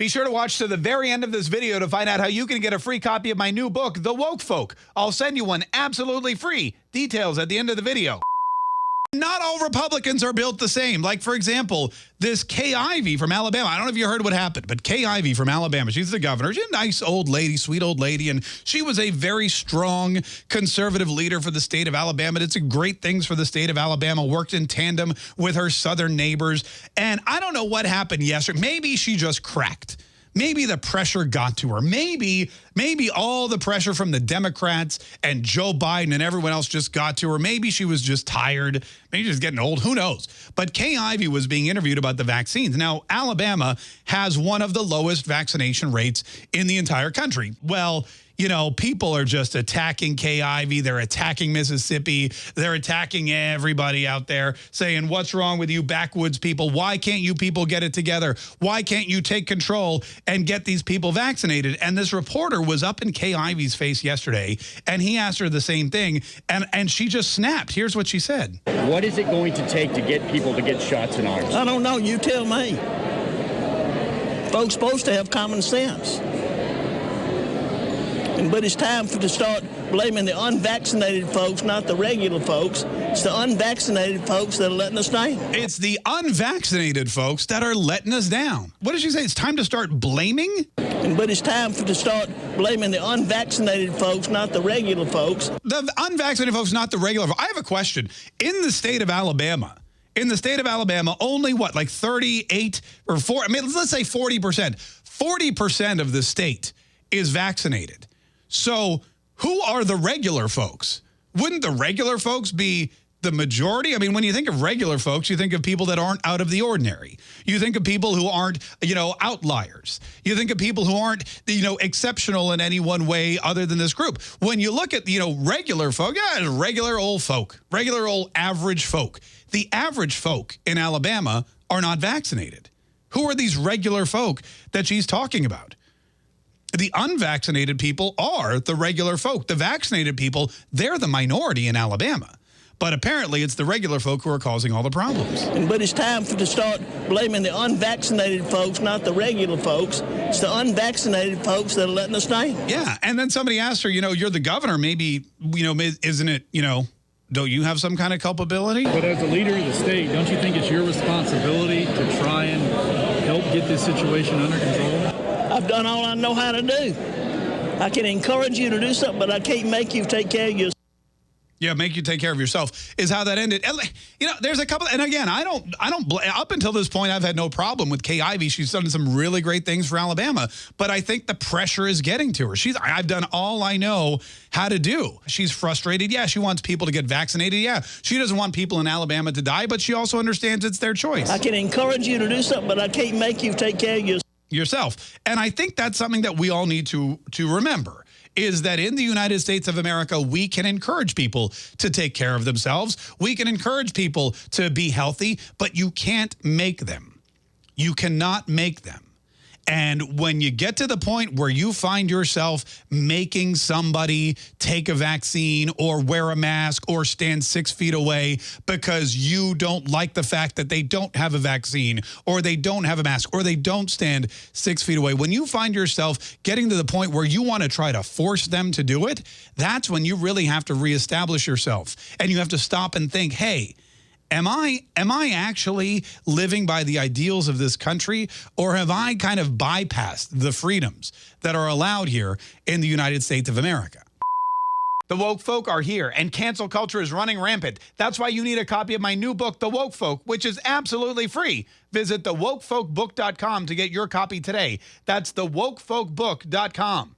Be sure to watch to the very end of this video to find out how you can get a free copy of my new book, The Woke Folk. I'll send you one absolutely free. Details at the end of the video. Not all Republicans are built the same. Like, for example, this Kay Ivey from Alabama. I don't know if you heard what happened, but Kay Ivey from Alabama, she's the governor. She's a nice old lady, sweet old lady, and she was a very strong conservative leader for the state of Alabama. Did some great things for the state of Alabama, worked in tandem with her southern neighbors. And I don't know what happened yesterday. Maybe she just cracked maybe the pressure got to her. Maybe, maybe all the pressure from the Democrats and Joe Biden and everyone else just got to her. Maybe she was just tired. Maybe she's getting old. Who knows? But Kay Ivey was being interviewed about the vaccines. Now, Alabama has one of the lowest vaccination rates in the entire country. Well, you know, people are just attacking Kay Ivey. They're attacking Mississippi. They're attacking everybody out there saying, what's wrong with you backwoods people? Why can't you people get it together? Why can't you take control and get these people vaccinated? And this reporter was up in Kay Ivey's face yesterday, and he asked her the same thing, and, and she just snapped. Here's what she said. What is it going to take to get people to get shots in arms? I don't know. You tell me. Folks supposed to have common sense. But it's time for to start blaming the unvaccinated folks, not the regular folks. It's the unvaccinated folks that are letting us down. It's the unvaccinated folks that are letting us down. What did she say? It's time to start blaming? But it's time for to start blaming the unvaccinated folks, not the regular folks. The unvaccinated folks, not the regular folks. I have a question. In the state of Alabama, in the state of Alabama, only what, like 38 or 4, I mean, let's say 40%. 40% of the state is vaccinated. So who are the regular folks? Wouldn't the regular folks be the majority? I mean, when you think of regular folks, you think of people that aren't out of the ordinary. You think of people who aren't, you know, outliers. You think of people who aren't, you know, exceptional in any one way other than this group. When you look at, you know, regular folk, yeah, regular old folk, regular old average folk. The average folk in Alabama are not vaccinated. Who are these regular folk that she's talking about? The unvaccinated people are the regular folk. The vaccinated people, they're the minority in Alabama. But apparently it's the regular folk who are causing all the problems. But it's time for to start blaming the unvaccinated folks, not the regular folks. It's the unvaccinated folks that are letting us down. Yeah, and then somebody asked her, you know, you're the governor. Maybe, you know, isn't it, you know, don't you have some kind of culpability? But as a leader of the state, don't you think it's your responsibility to try and help get this situation under control? I've done all I know how to do. I can encourage you to do something, but I can't make you take care of yourself. Yeah, make you take care of yourself is how that ended. You know, there's a couple, and again, I don't, I don't, up until this point, I've had no problem with Kay Ivey. She's done some really great things for Alabama, but I think the pressure is getting to her. She's, I've done all I know how to do. She's frustrated. Yeah, she wants people to get vaccinated. Yeah, she doesn't want people in Alabama to die, but she also understands it's their choice. I can encourage you to do something, but I can't make you take care of yourself yourself. And I think that's something that we all need to, to remember is that in the United States of America, we can encourage people to take care of themselves. We can encourage people to be healthy, but you can't make them. You cannot make them. And when you get to the point where you find yourself making somebody take a vaccine or wear a mask or stand six feet away because you don't like the fact that they don't have a vaccine or they don't have a mask or they don't stand six feet away, when you find yourself getting to the point where you want to try to force them to do it, that's when you really have to reestablish yourself. And you have to stop and think, hey, am I am I actually living by the ideals of this country or have I kind of bypassed the freedoms that are allowed here in the United States of America? The woke folk are here and cancel culture is running rampant. That's why you need a copy of my new book, The Woke Folk, which is absolutely free. Visit thewokefolkbook.com to get your copy today. That's thewokefolkbook.com.